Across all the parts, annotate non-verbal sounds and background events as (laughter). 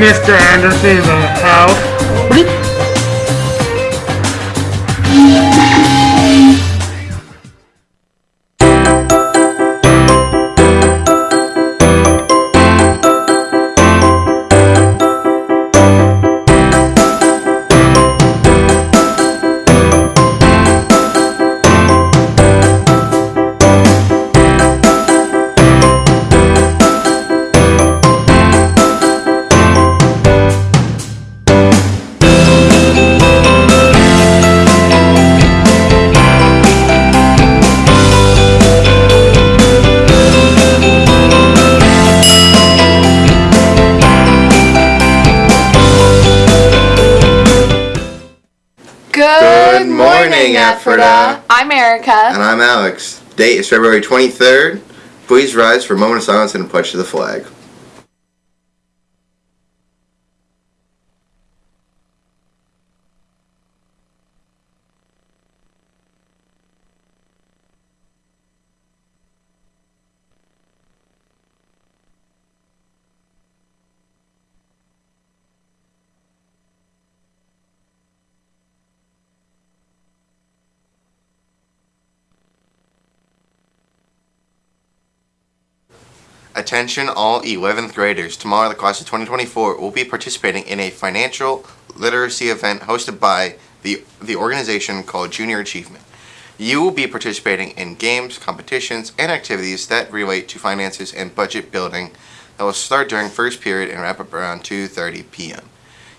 Mr. Anderson in the house. Good morning, Ephrata. I'm Erica. And I'm Alex. Date is February 23rd. Please rise for a moment of silence and a pledge to the flag. Attention all 11th graders. Tomorrow the class of 2024 will be participating in a financial literacy event hosted by the, the organization called Junior Achievement. You will be participating in games, competitions, and activities that relate to finances and budget building that will start during first period and wrap up around 2.30 p.m.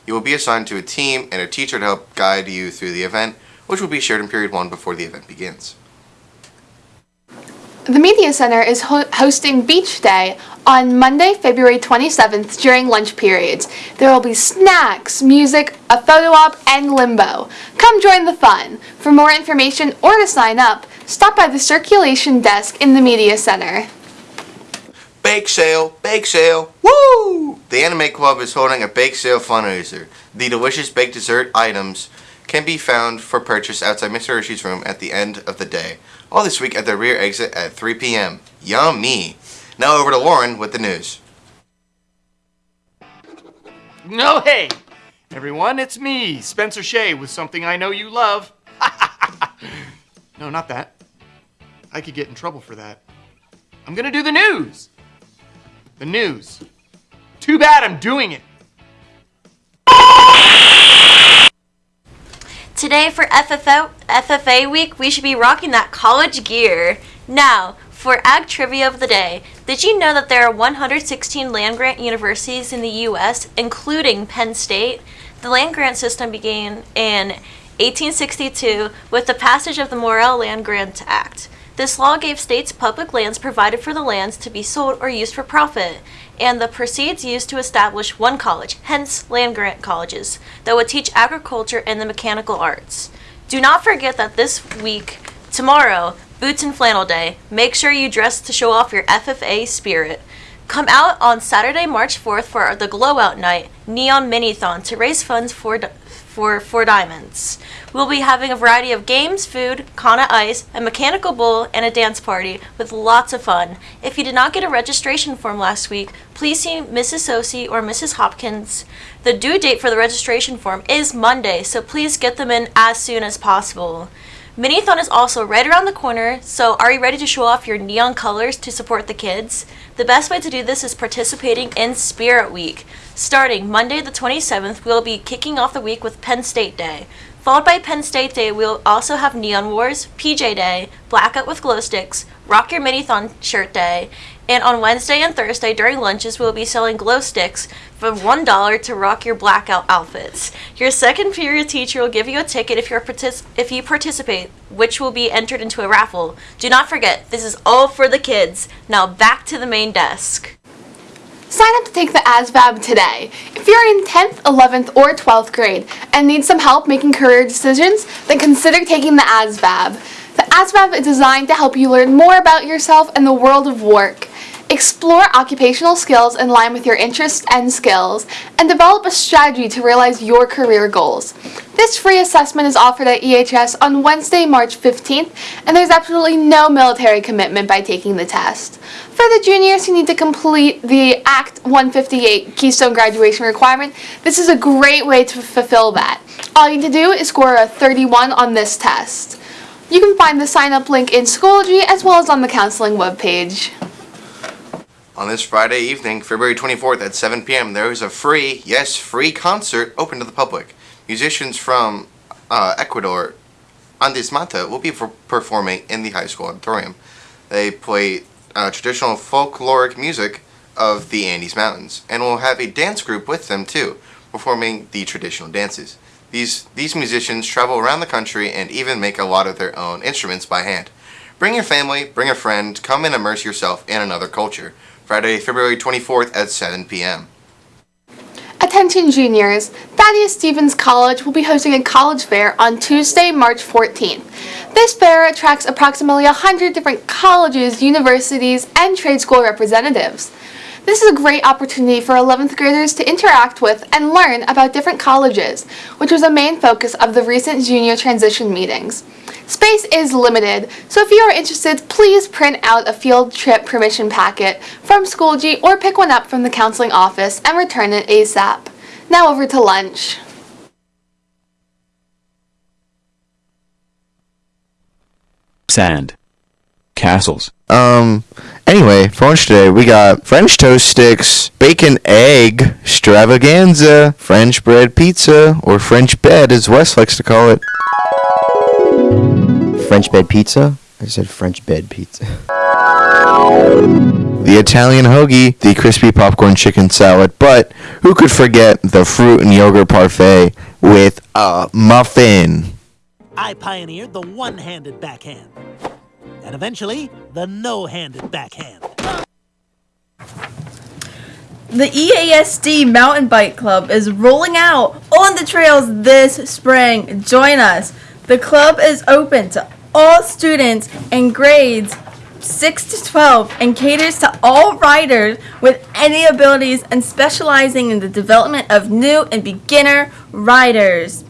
You will be assigned to a team and a teacher to help guide you through the event, which will be shared in period 1 before the event begins. The Media Center is ho- hosting Beach Day on Monday, February 27th during lunch periods. There will be snacks, music, a photo op, and limbo. Come join the fun. For more information or to sign up, stop by the circulation desk in the Media Center. Bake sale, bake sale, woo! The Anime Club is holding a bake sale fundraiser. The delicious baked dessert items can be found for purchase outside Mr. Hershey's room at the end of the day. All this week at the rear exit at 3 p.m. Yummy! Now over to Lauren with the news. No, hey, everyone, it's me, Spencer Shea, with something I know you love. (laughs) no, not that. I could get in trouble for that. I'm gonna do the news. The news. Too bad I'm doing it. Today for FFO, FFA week, we should be rocking that college gear. Now, for Ag Trivia of the Day, did you know that there are 116 land grant universities in the U.S., including Penn State? The land grant system began in 1862 with the passage of the Morrill Land Grant Act. This law gave states public lands provided for the lands to be sold or used for profit, and the proceeds used to establish one college, hence land grant colleges, that would teach agriculture and the mechanical arts. Do not forget that this week, tomorrow, Boots and Flannel Day, make sure you dress to show off your FFA spirit. Come out on Saturday, March 4th for the Glow Out Night Neon Minithon to raise funds for for Four Diamonds. We'll be having a variety of games, food, Kona Ice, a mechanical bull, and a dance party with lots of fun. If you did not get a registration form last week, please see Mrs. Sosi or Mrs. Hopkins. The due date for the registration form is Monday, so please get them in as soon as possible. Minithon is also right around the corner, so are you ready to show off your neon colors to support the kids? The best way to do this is participating in Spirit Week. Starting Monday the 27th, we'll be kicking off the week with Penn State Day. Followed by Penn State Day, we'll also have Neon Wars, PJ Day, Blackout with Glow Sticks, Rock Your Minithon Shirt Day, and on Wednesday and Thursday during lunches, we'll be selling glow sticks for $1 to rock your blackout outfits. Your second period teacher will give you a ticket if, partic- if you participate, which will be entered into a raffle. Do not forget, this is all for the kids. Now back to the main desk. Sign up to take the ASVAB today. If you're in 10th, 11th, or 12th grade and need some help making career decisions, then consider taking the ASVAB. The ASVAB is designed to help you learn more about yourself and the world of work. Explore occupational skills in line with your interests and skills, and develop a strategy to realize your career goals. This free assessment is offered at EHS on Wednesday, March 15th, and there's absolutely no military commitment by taking the test. For the juniors who need to complete the Act 158 Keystone graduation requirement, this is a great way to fulfill that. All you need to do is score a 31 on this test. You can find the sign up link in Schoology as well as on the counseling webpage. On this Friday evening, February 24th at 7 p.m., there is a free, yes, free concert open to the public. Musicians from uh, Ecuador, Andes Mata, will be performing in the high school auditorium. They play uh, traditional folkloric music of the Andes Mountains and will have a dance group with them too, performing the traditional dances. These, these musicians travel around the country and even make a lot of their own instruments by hand. Bring your family, bring a friend, come and immerse yourself in another culture. Friday, February 24th at 7 p.m. Attention juniors, Thaddeus Stevens College will be hosting a college fair on Tuesday, March 14th. This fair attracts approximately 100 different colleges, universities, and trade school representatives. This is a great opportunity for 11th graders to interact with and learn about different colleges, which was a main focus of the recent junior transition meetings. Space is limited, so if you are interested, please print out a field trip permission packet from Schoology or pick one up from the counseling office and return it ASAP. Now over to lunch. sand, castles, Um, anyway, for lunch today, we got French toast sticks, bacon egg, extravaganza, French bread pizza, or French bed as Wes likes to call it. French bed pizza? I said French bed pizza. The Italian hoagie, the crispy popcorn chicken salad, but who could forget the fruit and yogurt parfait with a muffin? I pioneered the one handed backhand. And eventually, the no handed backhand. The EASD Mountain Bike Club is rolling out on the trails this spring. Join us. The club is open to all students in grades 6 to 12 and caters to all riders with any abilities and specializing in the development of new and beginner riders.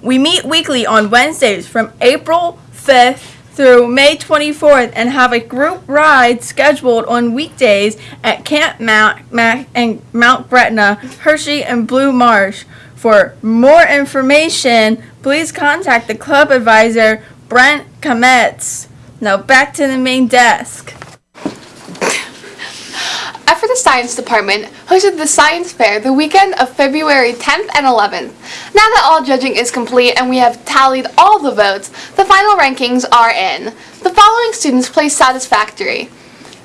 We meet weekly on Wednesdays from April 5th through May 24th and have a group ride scheduled on weekdays at Camp Mount Mac and Mount Gretna, Hershey, and Blue Marsh. For more information, please contact the club advisor, Brent Kametz. Now back to the main desk. Ephrata Science Department hosted the Science Fair the weekend of February 10th and 11th. Now that all judging is complete and we have tallied all the votes, the final rankings are in. The following students placed satisfactory.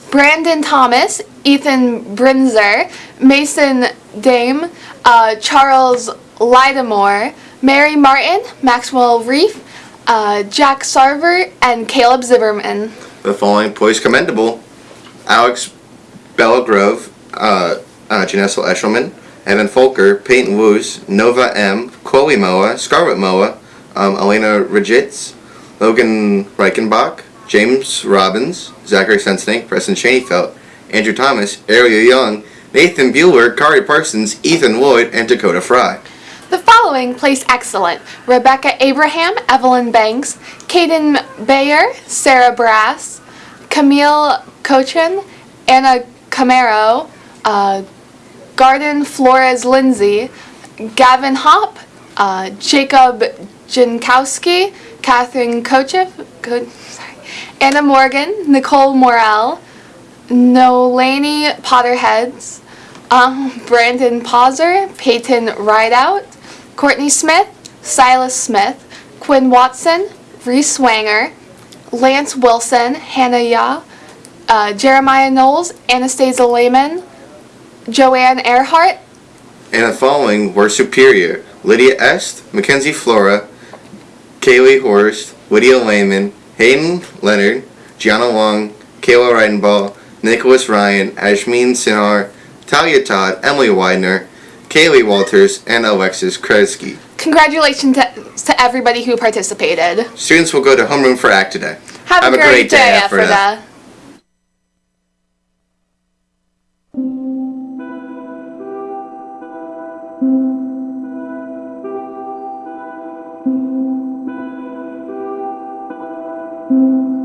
Brandon Thomas, Ethan Brinzer, Mason Dame, uh, Charles Lydamore, Mary Martin, Maxwell Reef, uh, Jack Sarver, and Caleb Zimmerman. The following boys commendable Alex Bellagrove, uh, uh, Janessa Eshelman, Evan Folker, Peyton Woos, Nova M, Chloe Moa, Scarlett Moa, um, Elena Rajitz, Logan Reichenbach, James Robbins, Zachary Sensenink, Preston Shaneyfelt, Andrew Thomas, Ariel Young, Nathan Bueller, Kari Parsons, Ethan Lloyd, and Dakota Fry. The following placed excellent Rebecca Abraham, Evelyn Banks, Kaden Bayer, Sarah Brass, Camille Cochin, Anna Camaro, uh, Garden Flores Lindsay, Gavin Hop, uh, Jacob Jankowski, Catherine Kochev, Co- Anna Morgan, Nicole Morel, Nolaney Potterheads, um, Brandon Pauser, Peyton Rideout, Courtney Smith, Silas Smith, Quinn Watson, Reese Wanger, Lance Wilson, Hannah Yah, uh, Jeremiah Knowles, Anastasia Lehman, Joanne Earhart, And the following were superior Lydia Est, Mackenzie Flora, Kaylee Horst, Lydia Lehman, Hayden Leonard, Gianna Long, Kayla Reidenball, Nicholas Ryan, Ashmeen Sinhar, Talia Todd, Emily Widener, Kaylee Walters, and Alexis Kresge. Congratulations to, to everybody who participated. Students will go to homeroom for ACT today. Have, a, great, day, Ephrata. Thank